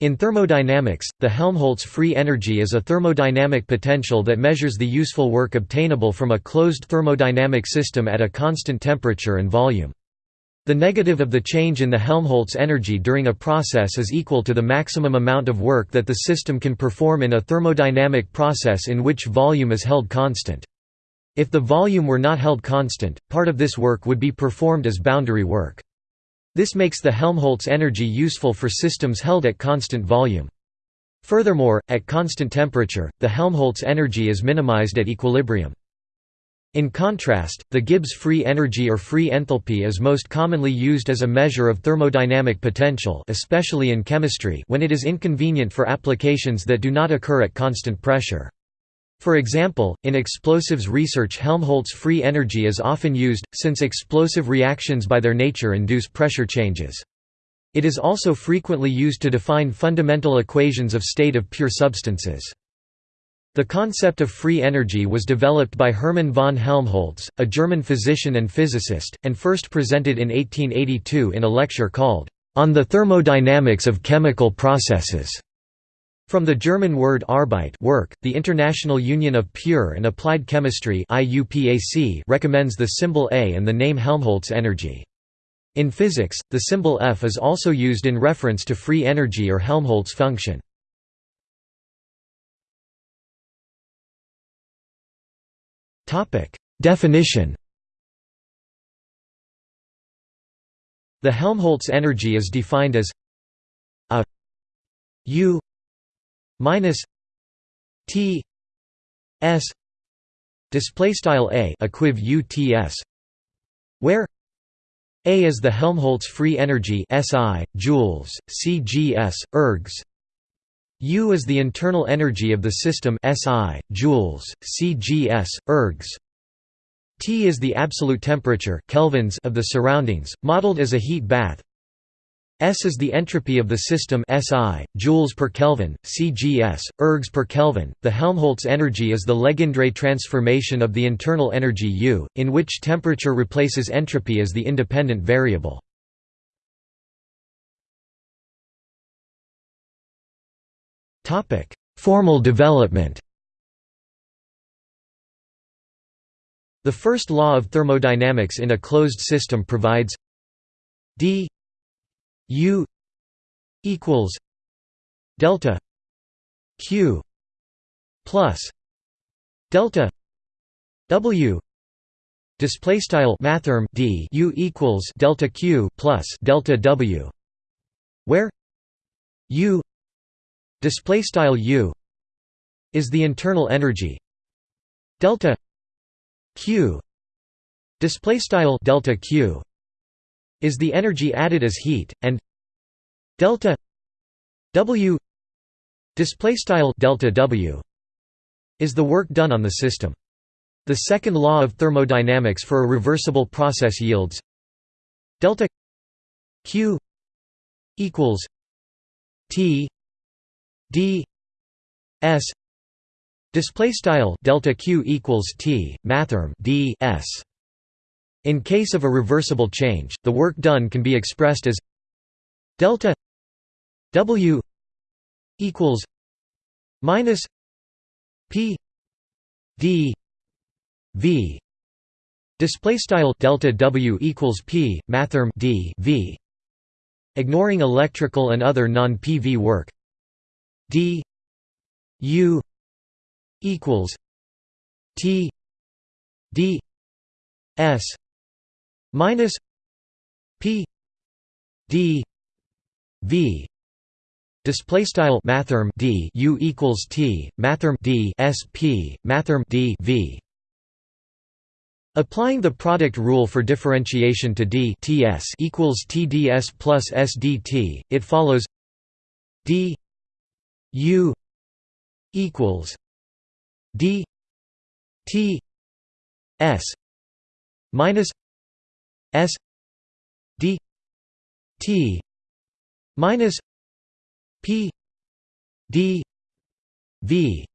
In thermodynamics, the Helmholtz free energy is a thermodynamic potential that measures the useful work obtainable from a closed thermodynamic system at a constant temperature and volume. The negative of the change in the Helmholtz energy during a process is equal to the maximum amount of work that the system can perform in a thermodynamic process in which volume is held constant. If the volume were not held constant, part of this work would be performed as boundary work. This makes the Helmholtz energy useful for systems held at constant volume. Furthermore, at constant temperature, the Helmholtz energy is minimized at equilibrium. In contrast, the Gibbs free energy or free enthalpy is most commonly used as a measure of thermodynamic potential especially in chemistry when it is inconvenient for applications that do not occur at constant pressure. For example, in explosives research Helmholtz free energy is often used, since explosive reactions by their nature induce pressure changes. It is also frequently used to define fundamental equations of state of pure substances. The concept of free energy was developed by Hermann von Helmholtz, a German physician and physicist, and first presented in 1882 in a lecture called, On the Thermodynamics of Chemical Processes. From the German word Arbeit work, the International Union of Pure and Applied Chemistry recommends the symbol A and the name Helmholtz energy. In physics, the symbol F is also used in reference to free energy or Helmholtz function. Definition The Helmholtz energy is defined as a U minus T S display style a equiv uts where a is the Helmholtz free energy SI joules CGS ergs. U is the internal energy of the system SI joules CGS ergs. T is the absolute temperature kelvins of the surroundings modeled as a heat bath S is the entropy of the system SI, joules per Kelvin, CGS, ergs per Kelvin. The Helmholtz energy is the Legendre transformation of the internal energy U, in which temperature replaces entropy as the independent variable. Topic: Formal development. The first law of thermodynamics in a closed system provides d U equals delta Q plus delta W display style mathrm d U equals delta Q plus delta W where U display style U is the internal energy. Delta Q display style delta Q is the energy added as heat and delta W display style delta W is the work done on the system. The second law of thermodynamics for a reversible process yields delta Q equals T D S display style delta Q equals T mathrm D S in case of a reversible change, the work done can be expressed as delta W equals minus P D V. Display style delta W equals P mathrm D V. Ignoring electrical and other non-PV work D U equals T D S minus p d v display style mathrm d u equals t mathrm d s p mathrm d v. Applying the product rule for differentiation to d ts equals tds plus sdt, it follows d u equals d t s minus S D T minus P D V.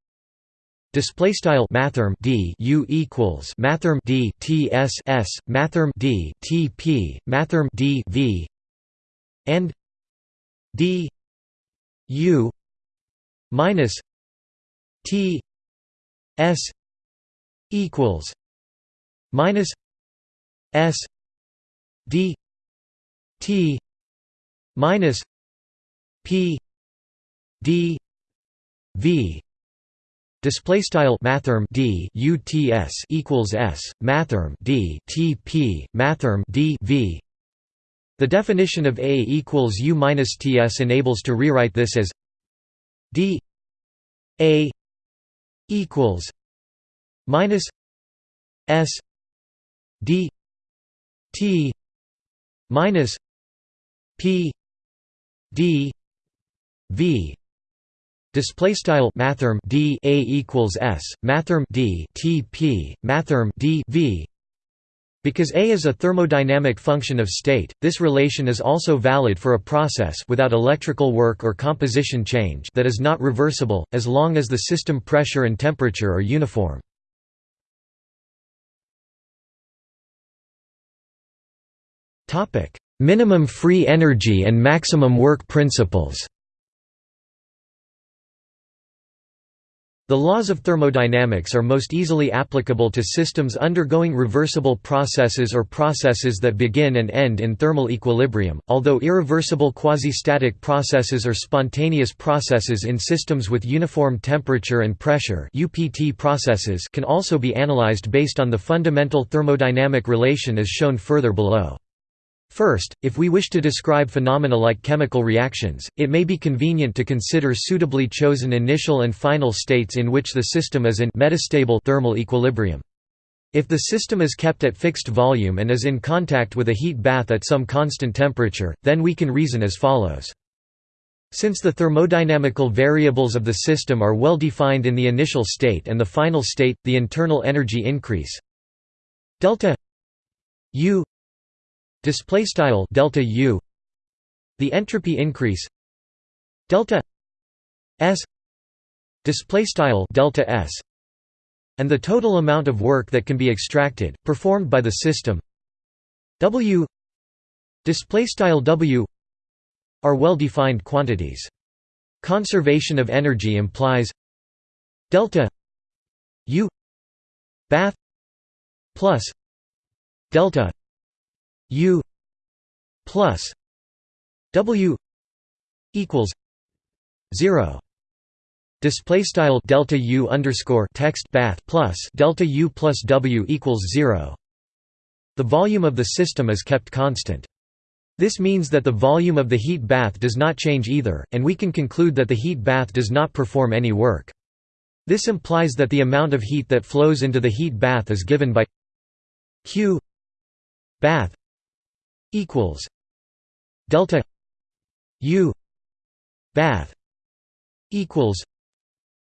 Display style mathrm D U equals mathrm D T S S mathrm D T P mathrm D V. And D U minus T S equals minus S D T minus P D V Display style mathrm d uts equals s mathrm d tp mathrm d v. The definition of A equals U minus ts enables to rewrite this as d A equals minus s d t minus p d v Display style mathrm d a equals s mathrm d t p mathrm d v. Because A is a thermodynamic function of state, this relation is also valid for a process without electrical work or composition change that is not reversible, as long as the system pressure and temperature are uniform. Minimum free energy and maximum work principles The laws of thermodynamics are most easily applicable to systems undergoing reversible processes or processes that begin and end in thermal equilibrium, although irreversible quasi-static processes or spontaneous processes in systems with uniform temperature and pressure UPT processes can also be analyzed based on the fundamental thermodynamic relation as shown further below. First, if we wish to describe phenomena like chemical reactions, it may be convenient to consider suitably chosen initial and final states in which the system is in metastable thermal equilibrium. If the system is kept at fixed volume and is in contact with a heat bath at some constant temperature, then we can reason as follows. Since the thermodynamical variables of the system are well defined in the initial state and the final state, the internal energy increase delta U display style delta u the entropy increase delta s display style delta s and the total amount of work that can be extracted performed by the system. W display style w are well defined quantities. Conservation of energy implies delta u bath plus delta U plus W equals zero. Display style delta U underscore text bath plus delta U plus W equals zero. The volume of the system is kept constant. This means that the volume of the heat bath does not change either, and we can conclude that the heat bath does not perform any work. This implies that the amount of heat that flows into the heat bath is given by q bath equals delta u bath equals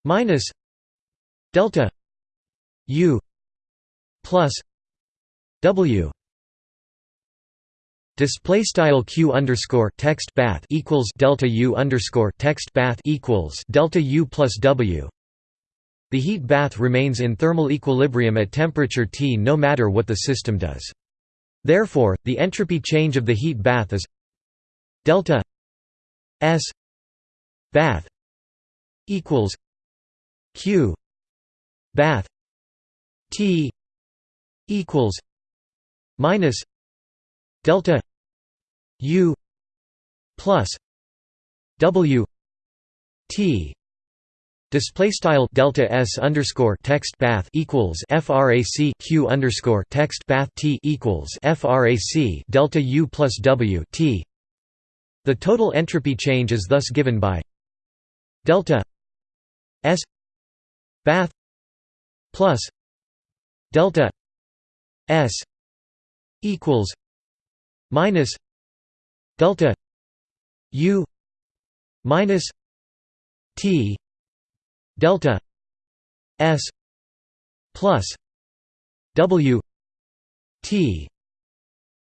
minus delta u plus w Display style q underscore text bath equals delta u underscore text bath equals delta u plus w. The heat bath remains in thermal equilibrium at temperature T no matter what the system does. Therefore, the entropy change of the heat bath is delta S bath equals Q bath T equals minus delta U plus W T Display style delta s underscore text bath equals frac q underscore text bath t equals frac delta u plus w t. The total entropy change is thus given by delta s bath plus delta s equals minus delta u minus t delta s plus w t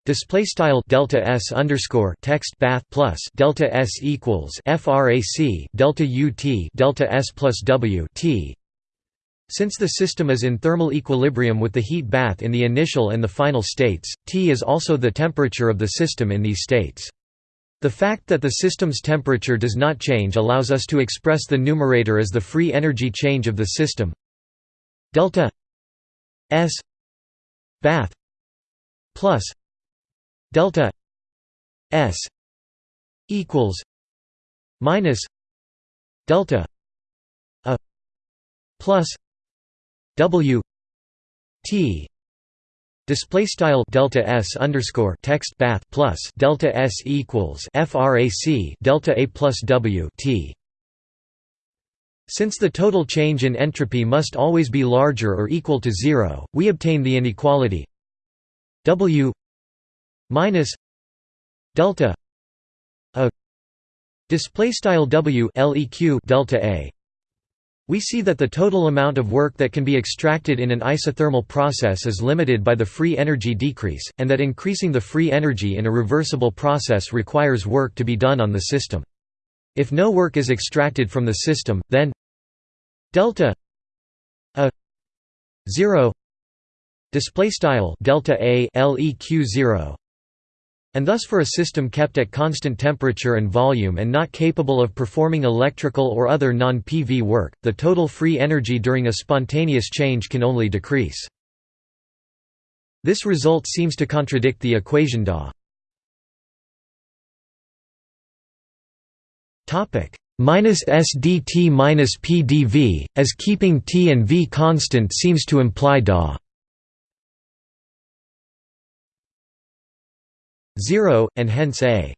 Display style delta s underscore text bath plus delta s equals frac delta ut delta s plus w t. Since the system is in thermal equilibrium with the heat bath in the initial and the final states, T is also the temperature of the system in these states. The fact that the system's temperature does not change allows us to express the numerator as the free energy change of the system. Delta s bath plus delta s equals minus delta a plus w t Display style delta s underscore text bath plus delta s equals frac delta a plus w t. Since the total change in entropy must always be larger or equal to zero, we obtain the inequality w minus delta a display style w leq delta a we see that the total amount of work that can be extracted in an isothermal process is limited by the free energy decrease, and that increasing the free energy in a reversible process requires work to be done on the system. If no work is extracted from the system, then delta a 0 display style delta a leq 0 and thus for a system kept at constant temperature and volume and not capable of performing electrical or other non-PV work, the total free energy during a spontaneous change can only decrease. This result seems to contradict the equation DA. minus SDT minus PdV, as keeping T and V constant seems to imply DA 0, and hence A.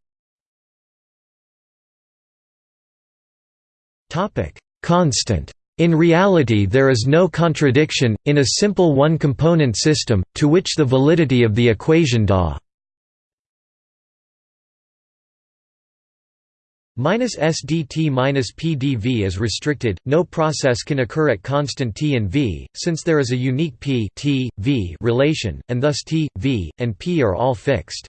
Constant. In reality there is no contradiction, in a simple one-component system, to which the validity of the equation DA minus SDT minus PdV is restricted, no process can occur at constant T and V, since there is a unique P T, v relation, and thus T, V, and P are all fixed.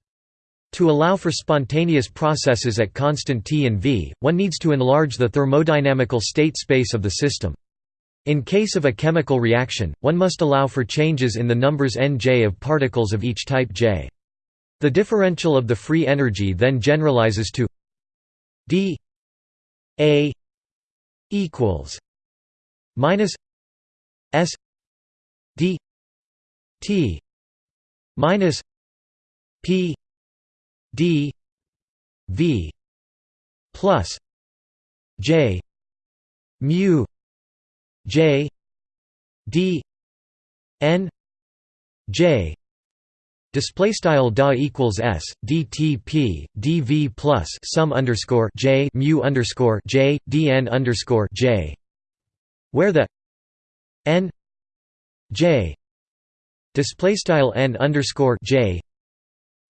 To allow for spontaneous processes at constant T and V, one needs to enlarge the thermodynamical state space of the system. In case of a chemical reaction, one must allow for changes in the numbers nj of particles of each type J. The differential of the free energy then generalizes to d a equals minus s d t minus p d v plus j mu j d n j. Display style da equals s dtp dv plus sum underscore j mu underscore j dn underscore j, where the n j. Display style n underscore j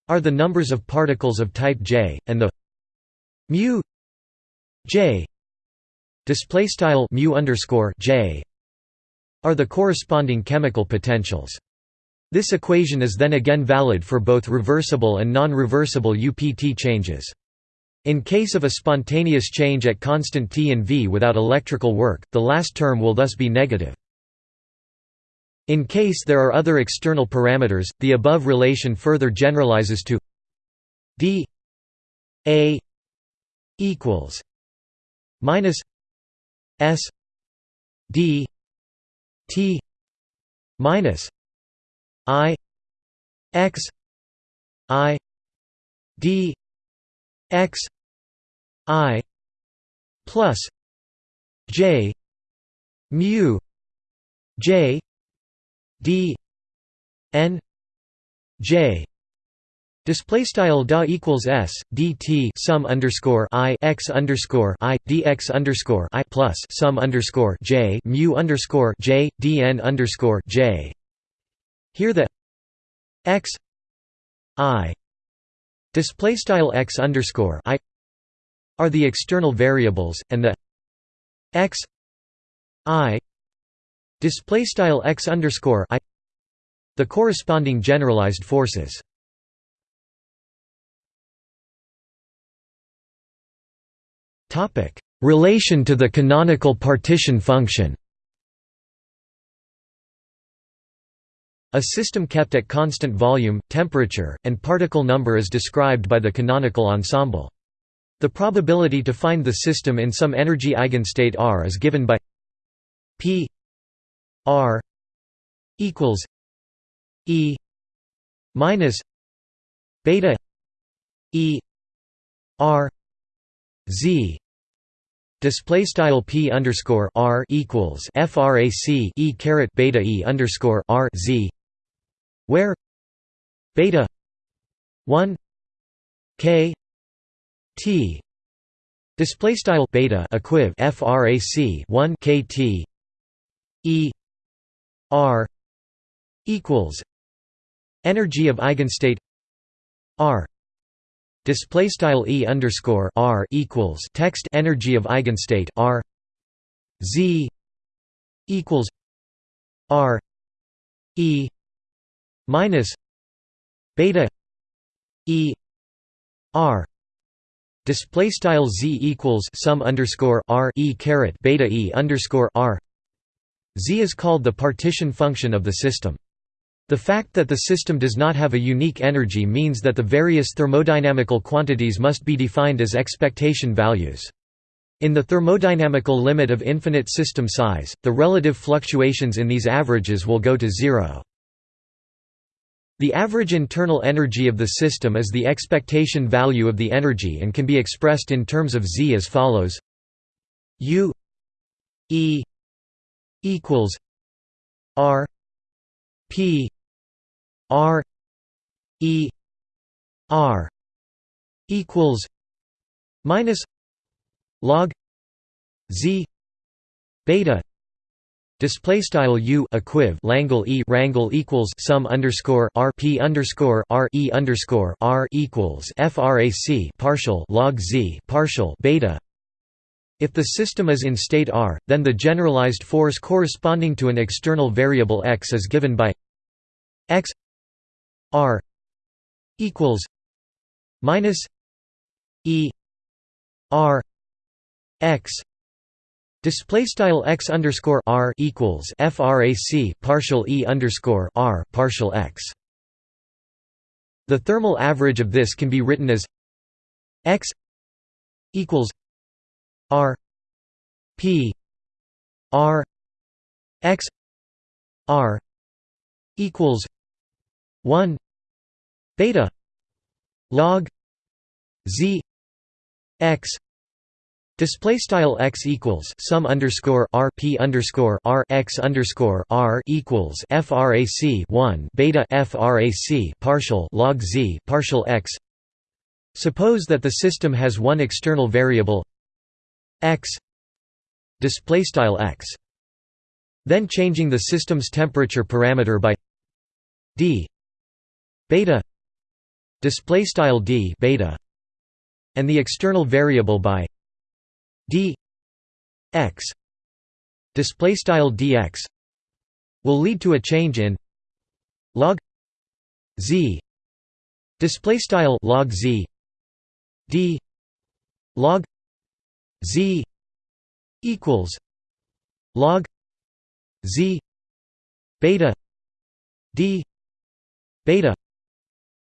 are the numbers of particles of type J, and the mu J display style mu underscore J are the corresponding chemical potentials. This equation is then again valid for both reversible and non-reversible UPT changes. In case of a spontaneous change at constant T and V without electrical work, the last term will thus be negative. In case there are other external parameters, the above relation further generalizes to d a equals minus s d t minus i x i d x i plus j mu j d n j Display style da equals s dt sum underscore i x underscore i dx underscore i plus sum underscore j mu underscore j dn underscore j. Here the x i display style x underscore i are the external variables, and the x i display style x underscore i the corresponding generalized forces. Topic: Relation to the canonical partition function. A system kept at constant volume, temperature, and particle number is described by the canonical ensemble. The probability to find the system in some energy eigenstate R is given by P R equals E minus beta E R Z. Display style p underscore r equals frac e caret beta e underscore r z where beta 1 k t display style beta equiv frac 1 kt e r equals energy of eigenstate r display style e underscore r equals text energy of eigenstate r z equals r e minus beta e r display style z equals sum underscore r e caret beta e underscore r z is called the partition function of the system the fact that the system does not have a unique energy means that the various thermodynamical quantities must be defined as expectation values. In the thermodynamical limit of infinite system size, the relative fluctuations in these averages will go to zero. The average internal energy of the system is the expectation value of the energy and can be expressed in terms of Z as follows U E equals R P R E R equals minus log Z beta Display style u equiv Langle e rangle equals sum underscore r p underscore r e underscore r equals frac partial log z partial beta. If the system is in state r, then the generalized force corresponding to an external variable x is given by x R equals minus E R X Display style x underscore r equals frac partial e underscore r partial x. The thermal average of this can be written as x equals r p r x r equals one beta log z x Display style x equals sum underscore r p underscore r x underscore r equals frac one beta frac partial log z partial x. Suppose that the system has one external variable x display style x. Then changing the system's temperature parameter by d beta display style d beta and the external variable by d x display style dx will lead to a change in log z display style log z d log z equals log z beta d beta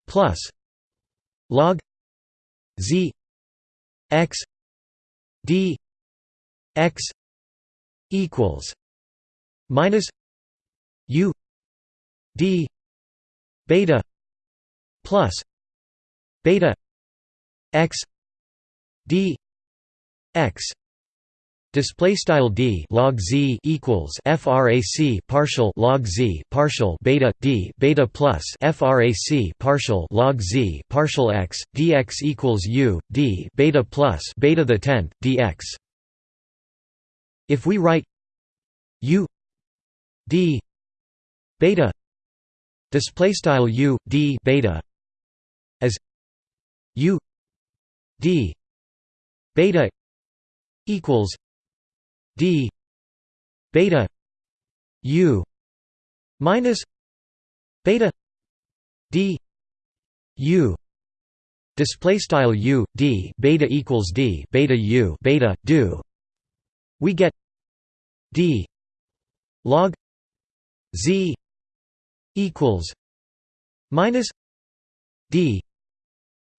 plus log z x d x equals minus u d beta plus beta x d x Display style d log z equals frac partial log z partial beta d beta plus frac partial log z partial x dx equals u d beta plus beta the tenth dx. If we write u d beta display style u d beta as u d beta equals d beta u minus beta d u display style u d beta equals d beta u beta do. We get d log z equals minus d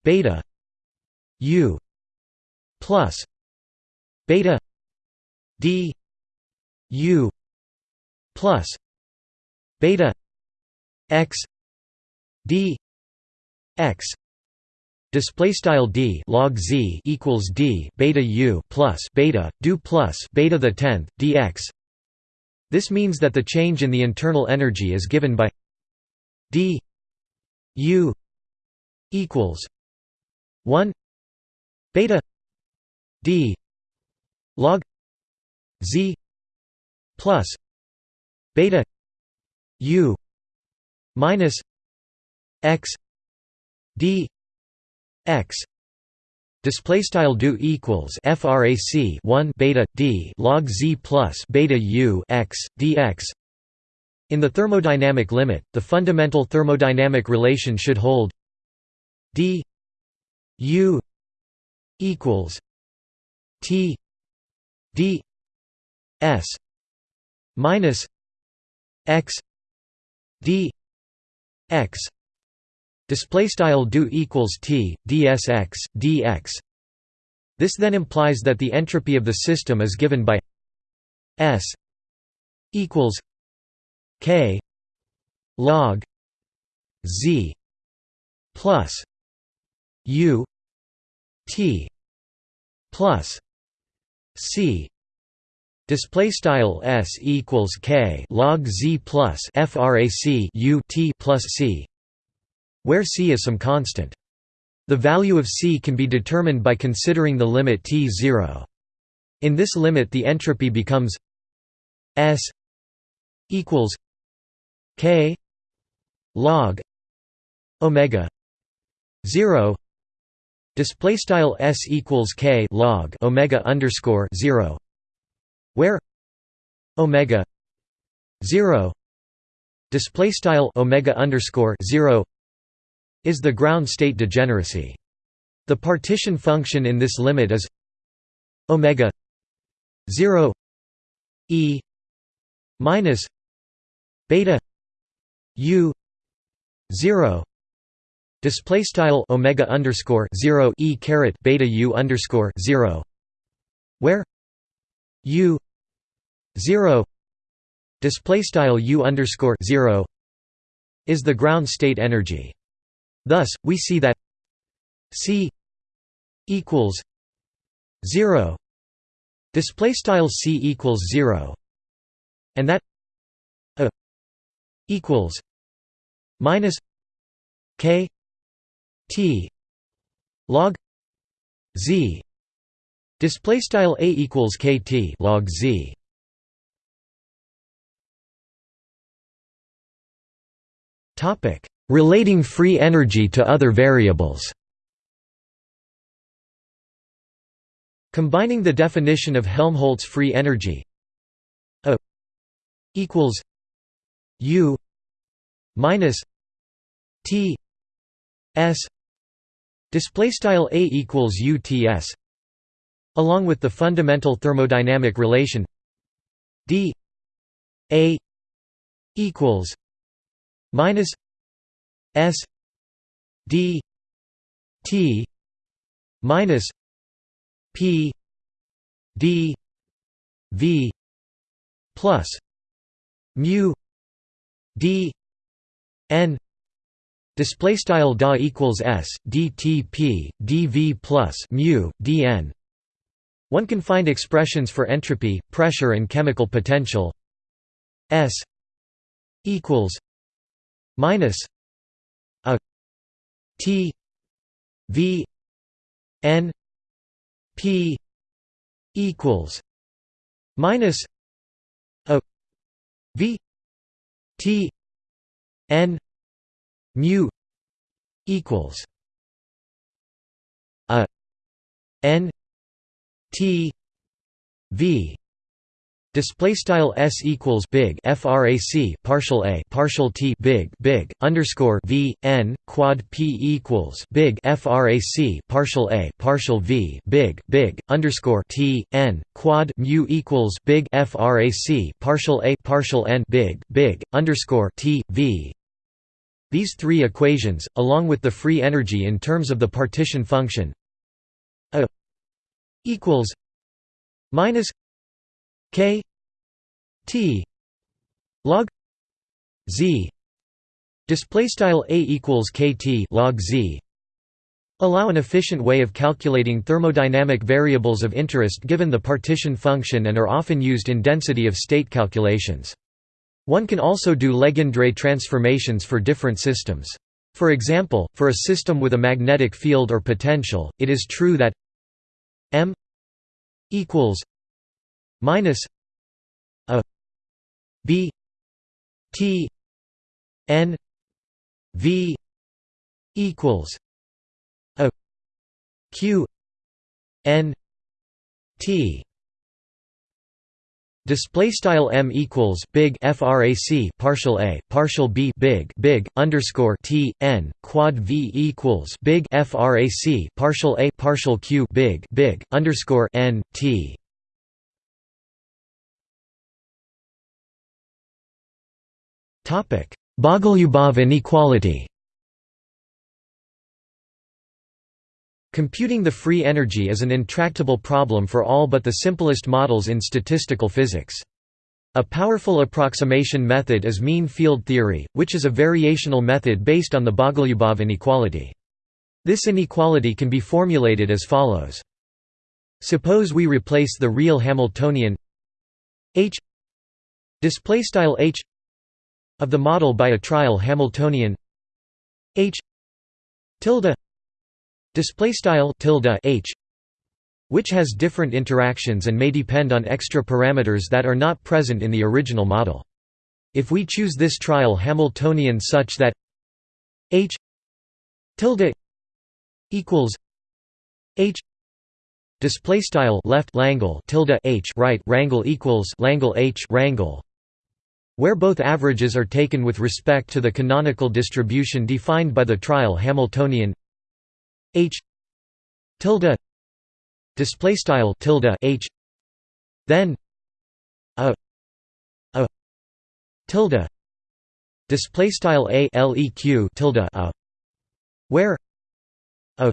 beta u plus beta d u plus beta x d x display style d log z equals d beta u plus beta do plus beta the 10th dx this means that the change in the internal energy is given by d u equals 1 beta d log z plus beta u minus x d x display style do equals frac 1 beta d log z plus beta u x dx in the thermodynamic limit the fundamental thermodynamic relation should hold d u equals t d s minus x d x display style do equals t dsx dx this then implies that the entropy of the system is given by s equals k log z plus u t plus c Display style s equals k log z plus frac u t plus c, where c is some constant. The value of c can be determined by considering the limit t 0. In this limit, the entropy becomes s equals k log omega 0 display style s equals k log omega underscore 0 where omega 0 display style omega underscore 0 is the ground state degeneracy. The partition function in this limit is omega 0 e minus beta u 0 display style omega underscore 0 e caret beta u underscore 0 where u 0 display style u underscore 0 is the ground state energy. Thus we see that c equals 0 display style c equals 0 and that a equals minus k t. Log z. Display style a equals kt log z. Topic: Relating free energy to other variables. Combining the definition of Helmholtz free energy A equals U minus T S display style A equals UTS along with the fundamental thermodynamic relation D A equals minus S D T minus P D V plus mu D N display style da equals s dtp dv plus mu dn. One can find expressions for entropy pressure and chemical potential. S equals minus a T V N P equals minus a V T N mu equals a N T V Display style s equals big frac partial a partial t big big underscore v n quad p equals big frac partial a partial v big big underscore t n quad mu equals big frac partial a partial n big big underscore t v. These three equations, along with the free energy in terms of the partition function, a equals minus k t log z display style a equals kt log z allow an efficient way of calculating thermodynamic variables of interest given the partition function and are often used in density of state calculations. One can also do Legendre transformations for different systems. For example, for a system with a magnetic field or potential, it is true that m equals minus a b t n v equals a q n t Display style m equals big frac partial a partial b big big underscore t n quad v equals big frac partial a partial q big big underscore n t. Topic Bogoliubov inequality. Computing the free energy is an intractable problem for all but the simplest models in statistical physics. A powerful approximation method is mean field theory, which is a variational method based on the Bogoliubov inequality. This inequality can be formulated as follows. Suppose we replace the real Hamiltonian h h of the model by a trial Hamiltonian h tilde display style tilde h which has different interactions and may depend on extra parameters that are not present in the original model. If we choose this trial Hamiltonian such that h tilde equals h display style left langle tilde h right rangle equals langle h rangle where both averages are taken with respect to the canonical distribution defined by the trial Hamiltonian h tilde display style tilde h then a a tilde display style a leq tilde a where a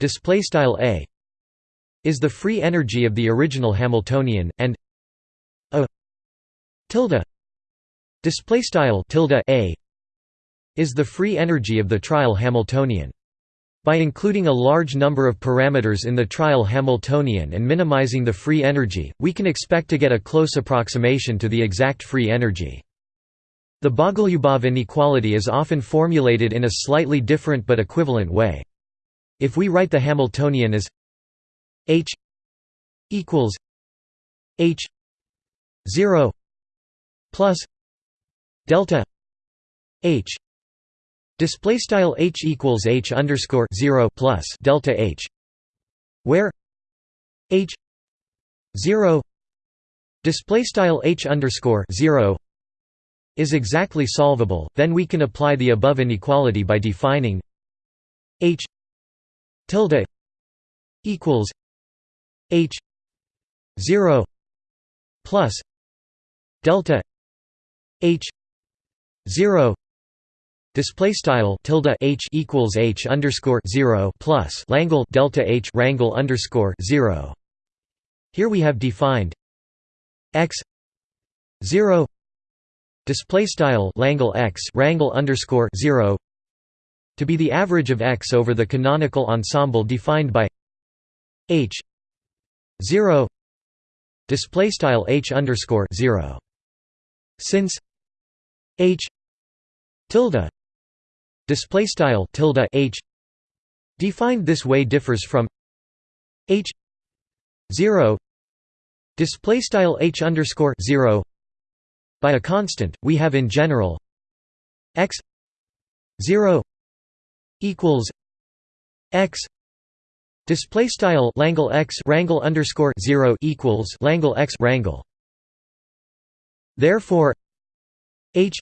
display style a is the free energy of the original Hamiltonian and a tilde display style tilde a is the free energy of the trial Hamiltonian by including a large number of parameters in the trial Hamiltonian and minimizing the free energy, we can expect to get a close approximation to the exact free energy. The Bogoliubov inequality is often formulated in a slightly different but equivalent way. If we write the Hamiltonian as h equals h 0 plus delta h Display style h equals h underscore zero plus delta h, where h zero display style h underscore zero is exactly solvable. Then we can apply the above inequality by defining h tilde equals h zero plus delta h zero Display style tilde h equals h underscore zero plus Langle delta h rangle underscore zero. Here we have defined x zero display style Langle x rangle underscore zero to be the average of x over the canonical ensemble defined by h zero display style h underscore zero. Since h tilde display style tilde h. Defined this way differs from h 0 display style h underscore 0 by a constant we have in general x 0 equals x. Display style langle x rangle underscore 0 equals langle x rangle therefore h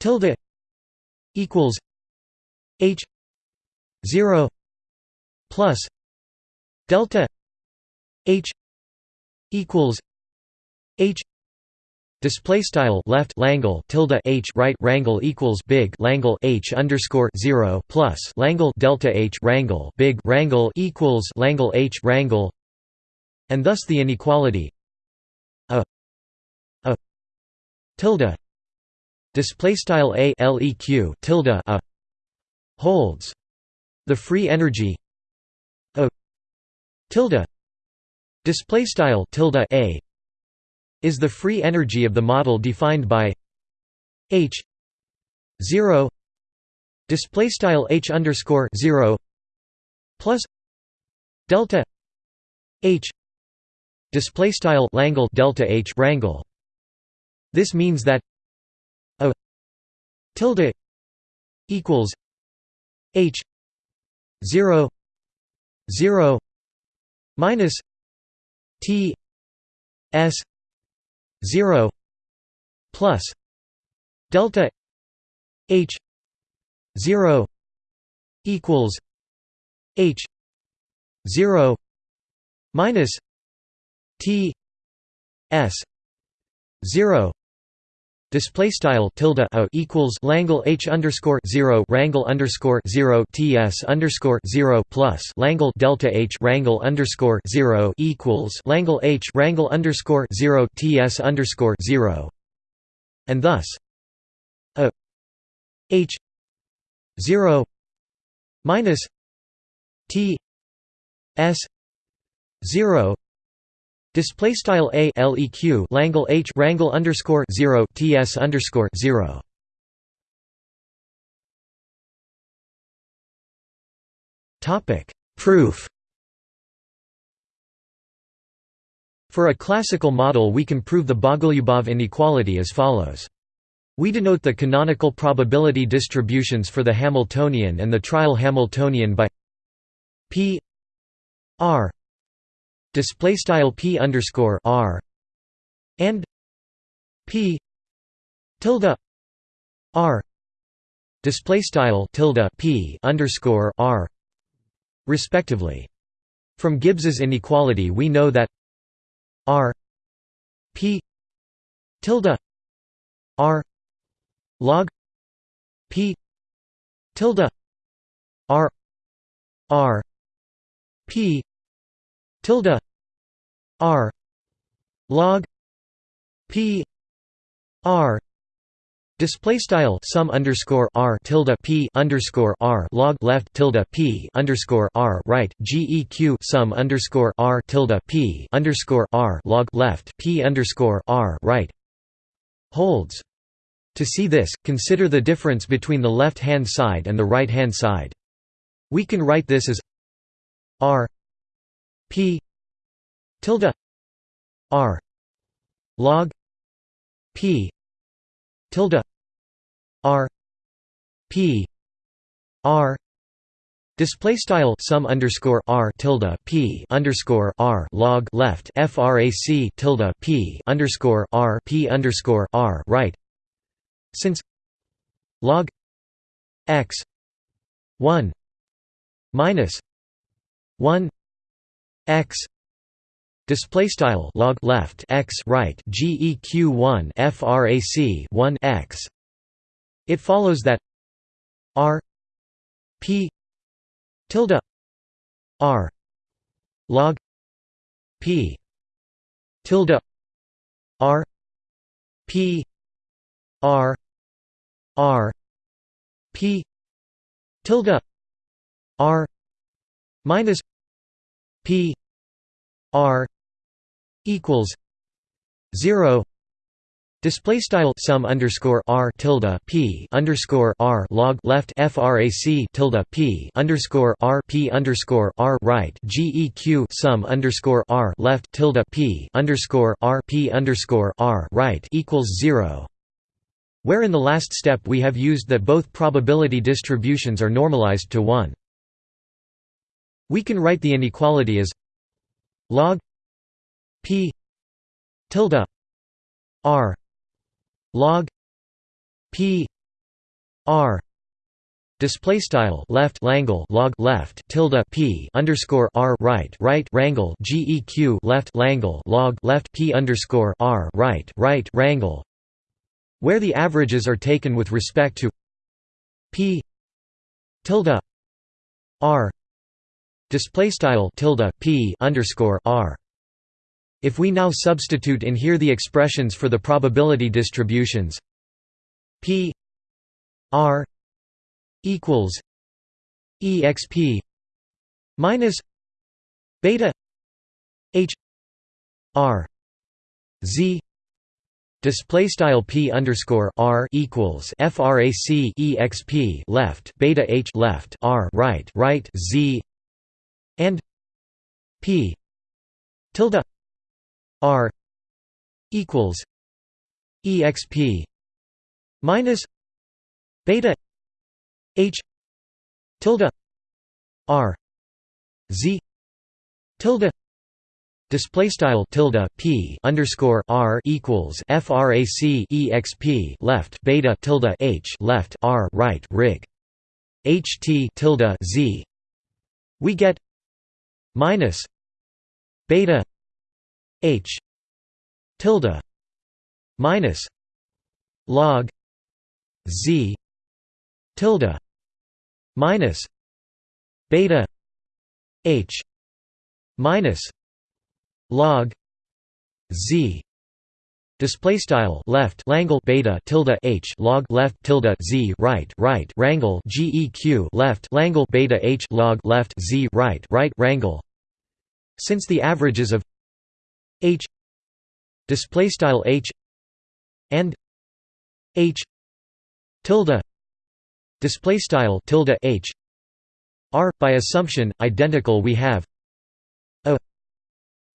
tilde equals H zero plus delta H equals H Display style left Langle tilde h right Rangle equals big Langle h underscore zero plus Langle delta h Rangle big Rangle equals Langle h Rangle, and thus the inequality a a tilde display style a leq tilde a holds. The free energy a tilde. Display style tilde a is the free energy of the model defined by h 0 display style h underscore 0 plus delta h. Display style langle delta h rangle this means that tilde equals h 0 0 minus t s 0 plus delta h 0 equals h 0 minus t s 0 Display style tilde a equals Langle h underscore zero Rangle underscore zero ts underscore zero plus Langle delta h Rangle underscore zero equals Langle h Rangle underscore zero ts underscore zero, and thus a h zero minus t s zero Display style a leq Langle h Rangle underscore zero ts underscore zero. Topic Proof. For a classical model, we can prove the Bogolyubov inequality as follows. We denote the canonical probability distributions for the Hamiltonian and the trial Hamiltonian by p r display style p underscore r and p tilde r display style tilde p underscore r respectively. From Gibbs's inequality, we know that r p tilde r log p tilde r r p tilde r log p r Display style sum underscore r tilde p underscore r log left tilde p underscore r right geq sum underscore r tilde p underscore r log left p underscore r right holds. To see this, consider the difference between the left hand side and the right hand side. We can write this as r p. Tilde. R. Log. P. Tilde. R. P. R. Display style sum underscore r tilde p underscore r log left frac tilde p underscore r p underscore r right. Since log x one minus one x display style log left x right geq1 frac 1 x. It follows that r p tilde r log p tilde r p r r p tilde r minus P R equals zero Display style sum underscore r tilde p underscore r log left frac tilde p underscore r p underscore r right geq sum underscore r left tilde p underscore r p underscore r right equals zero. Where in the last step we have used that both probability distributions are normalized to one. We can write the inequality as log p tilde r log p r display style left langle log left tilde p underscore r right right rangle geq left langle log left p underscore r right right rangle where the averages are taken with respect to p tilde r display style tilde p underscore r. If we now substitute in here the expressions for the probability distributions p r equals exp minus beta h r z. Display style p underscore r equals frac exp left beta h left r right right z and p tilde r equals exp minus beta h tilde r z tilde display style tilde p underscore r equals frac exp left beta tilde h left r right rig ht tilde z. We get minus beta h tilde minus log z tilde minus beta h minus log z display style left langle beta tilde h log left tilde z right right rangle geq left langle beta h log left z right right rangle. Since the averages of h display style h and h tilde display style tilde h are by assumption identical we have a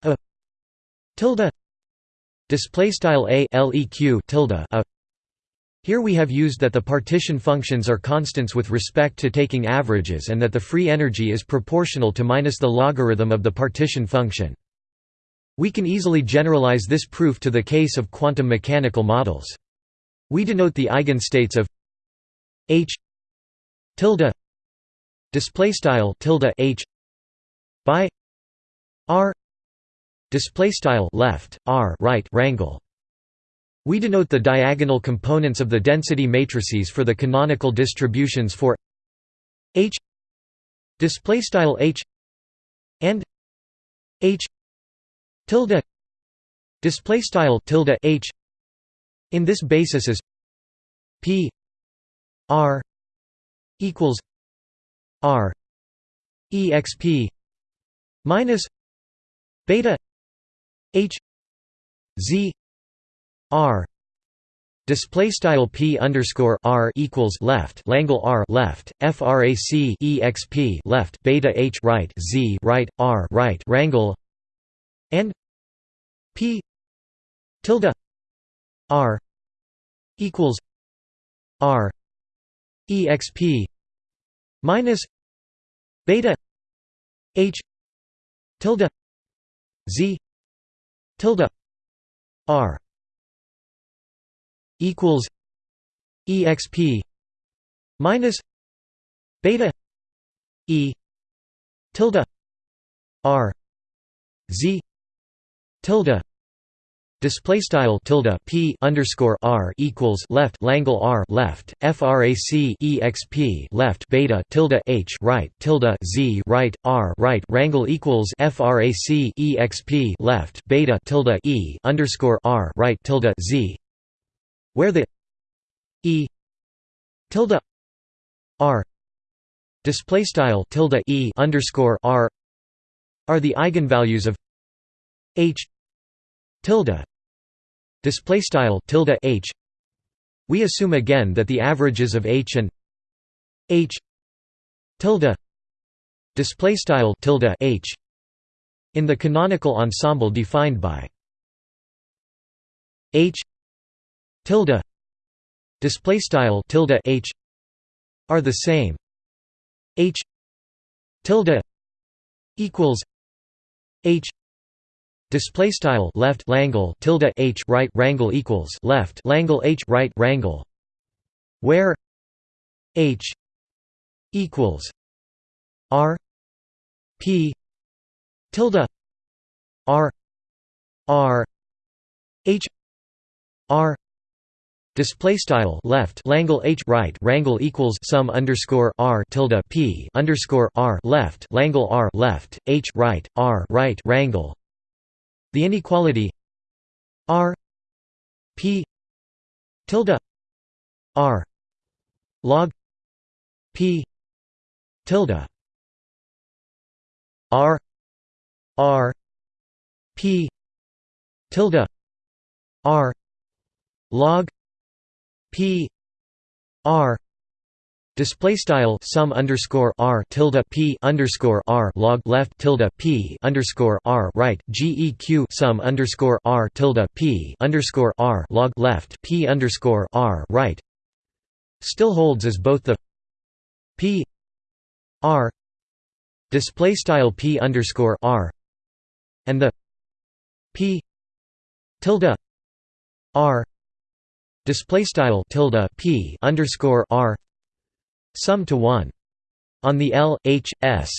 a tilde display style a leq tilde a here we have used that the partition functions are constants with respect to taking averages and that the free energy is proportional to minus the logarithm of the partition function. We can easily generalize this proof to the case of quantum mechanical models. We denote the eigenstates of h tilde display style tilde h by r display style left r right wrangle we denote the diagonal components of the density matrices for the canonical distributions for h display style h and h tilde display style tilde h. In this basis is P R equals R exp minus beta H Z R Display style p underscore r equals left Langle r left frac exp left beta h right z right r right rangle and p tilde R equals R exp minus beta H tilde Z tilde R equals exp minus beta E tilde R Z tilde Display style tilde p underscore r equals left Langle r left frac exp left beta tilde h right tilde z right r right rangle equals frac exp left beta tilde e underscore r right tilde z, where the e tilde r display style tilde e underscore r are the eigenvalues of h tilde display style tilde h. We assume again that the averages of h and h tilde display style tilde h in the canonical ensemble defined by h tilde display style tilde h are the same. H tilde equals h Display style left Langle tilde h right rangle equals left Langle h right rangle, where h equals R P tilde R R H R Display style left Langle H right rangle equals sum underscore R tilde P underscore R left Langle R left H right R right rangle the inequality R P tilde R log P tilde R R P tilde R log P R Display style sum underscore r tilde p underscore r log left tilde p underscore r right geq sum underscore r tilde p underscore r log left p underscore r right. Still holds as both the p r display style p underscore r and the p tilde r display style tilde p underscore r sum to 1 on the L H S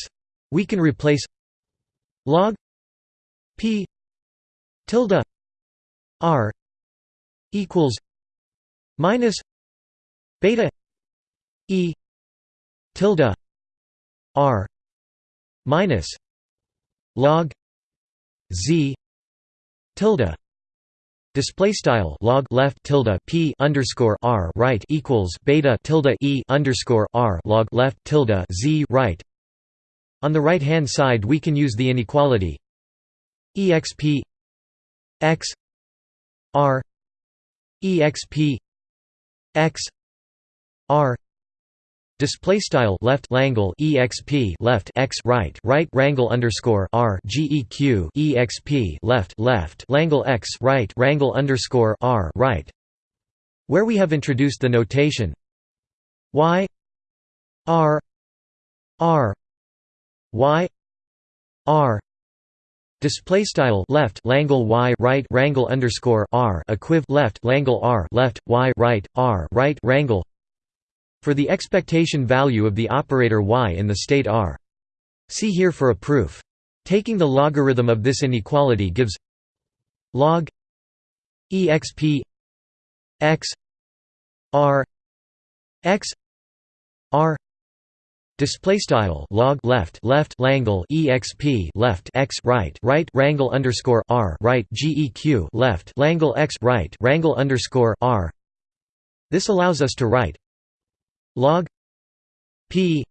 we can replace log p tilde r equals minus beta e tilde r minus log z tilde Display style log left tilde p underscore r right equals beta tilde e underscore r log left tilde z right. On the right hand side, we can use the inequality exp x r exp x r Display style left langle exp left x right right rangle underscore r geq exp left left langle x right rangle underscore r right, where we have introduced the notation y r r y r. Display style left langle y right rangle underscore r equiv left langle r left y right r right rangle for the expectation value of the operator y in the state R. See here for a proof. Taking the logarithm of this inequality gives log exp x r x r display style log left left langle exp left x right right rangle underscore r right geq left langle x right rangle underscore r this allows us to write log p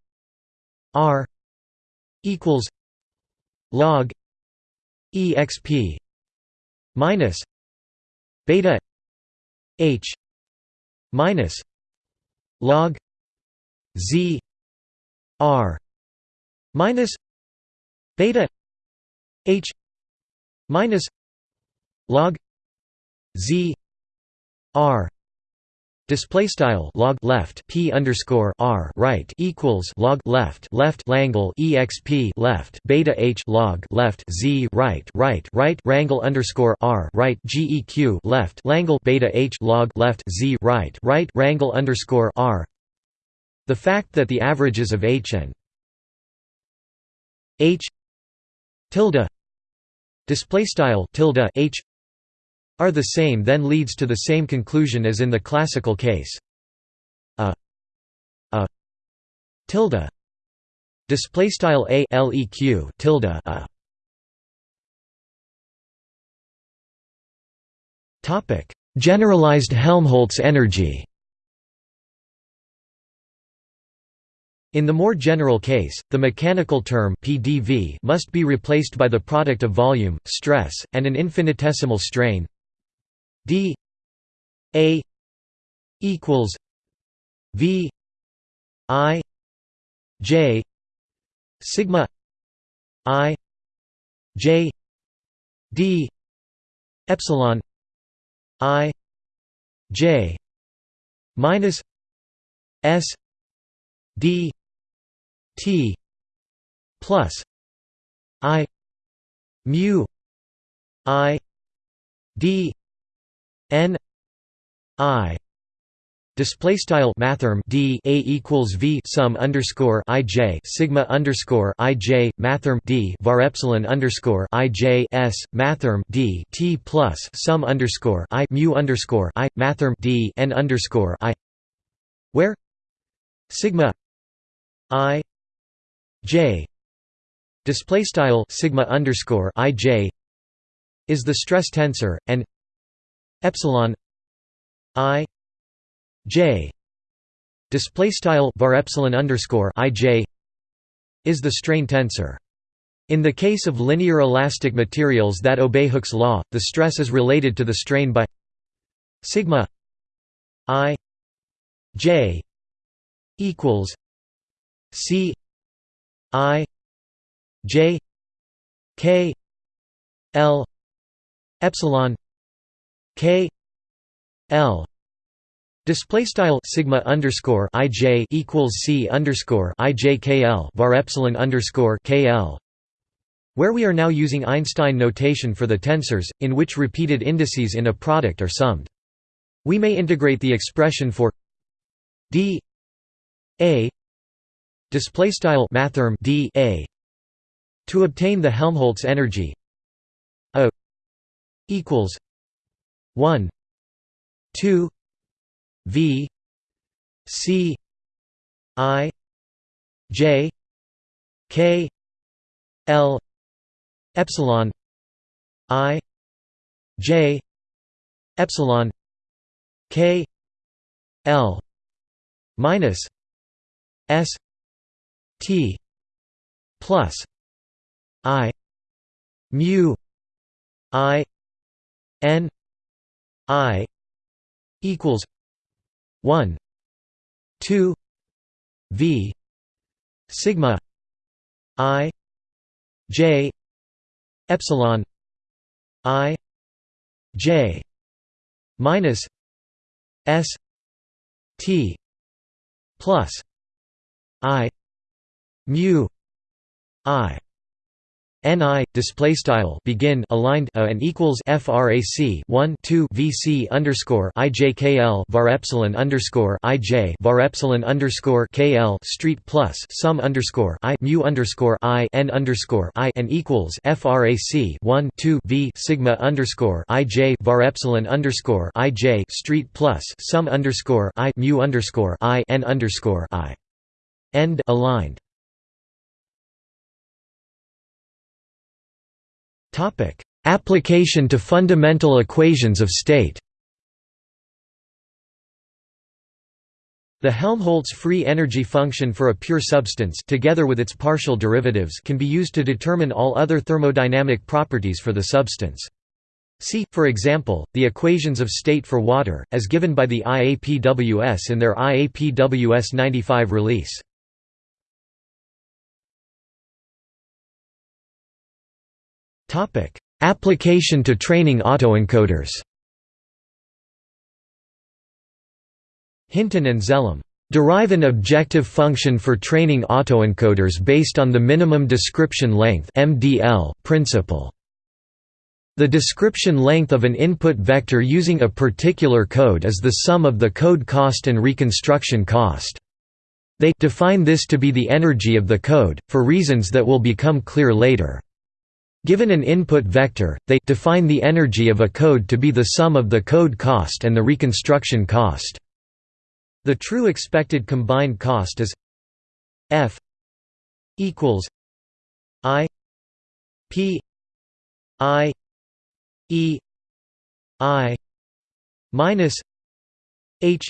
r equals log exp minus beta h minus log z r minus beta h minus log z r Display style log left p underscore r right equals log left left langle exp left beta h log left z right right right rangle underscore r right geq left langle beta h log left z right right rangle underscore r. The fact that the averages of h and h tilde display style tilde h are the same then leads to the same conclusion as in the classical case. A a tilde. Display style a leq tilde a. Topic. Generalized helmholtz energy. In the more general case, the mechanical term PDV must be replaced by the product of volume, stress, and an infinitesimal strain d a equals v i j sigma i j d epsilon i j minus s d t plus i mu i d n i Display style mathrm d a equals v sum underscore i j sigma underscore i j mathrm d var epsilon underscore i j s mathrm d t plus sum underscore i mu underscore i mathrm d n underscore i where sigma i j display style sigma underscore i j is the stress tensor and epsilon i j display style var epsilon underscore ij is the strain tensor. In the case of linear elastic materials that obey Hooke's law, the stress is related to the strain by sigma i j equals c i j k l epsilon k l Display style sigma underscore ij equals c underscore ijkl var epsilon underscore kl, where we are now using Einstein notation for the tensors, in which repeated indices in a product are summed. We may integrate the expression for d a display mathrm d a to obtain the Helmholtz energy a equals 1 2 V C I J K L epsilon I J epsilon K L minus S T plus I mu I N I equals 1 2 v sigma i j epsilon i j minus s t plus i mu i ni display style begin aligned a and equals frac 1 2 vc underscore ijkl var epsilon underscore ij var epsilon underscore kl street plus sum underscore i mu underscore i n underscore i and equals frac 1 2 v sigma underscore ij var epsilon underscore ij street plus sum underscore i mu underscore i n underscore i. End aligned Application to fundamental equations of state The Helmholtz free energy function for a pure substance together with its partial derivatives can be used to determine all other thermodynamic properties for the substance. See, for example, the equations of state for water, as given by the IAPWS in their IAPWS 95 release. Topic: Application to training autoencoders. Hinton and Zemel derive an objective function for training autoencoders based on the minimum description length (MDL) principle. The description length of an input vector using a particular code is the sum of the code cost and reconstruction cost. They define this to be the energy of the code, for reasons that will become clear later. Given an input vector, they define the energy of a code to be the sum of the code cost and the reconstruction cost. The true expected combined cost is F equals I P I E I minus H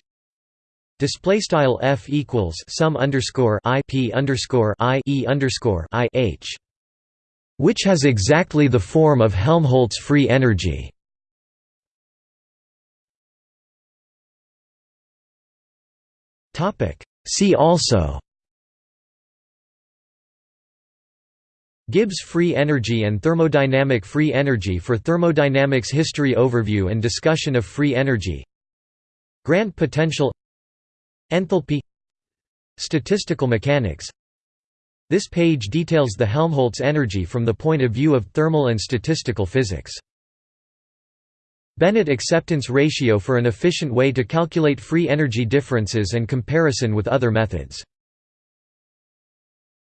display style F equals sum underscore I P underscore I E underscore I H which has exactly the form of Helmholtz free energy. See also. Gibbs free energy and thermodynamic free energy for thermodynamics history overview and discussion of free energy. Grand potential. Enthalpy. Statistical mechanics this page details the Helmholtz energy from the point of view of thermal and statistical physics. Bennett acceptance ratio for an efficient way to calculate free energy differences and comparison with other methods.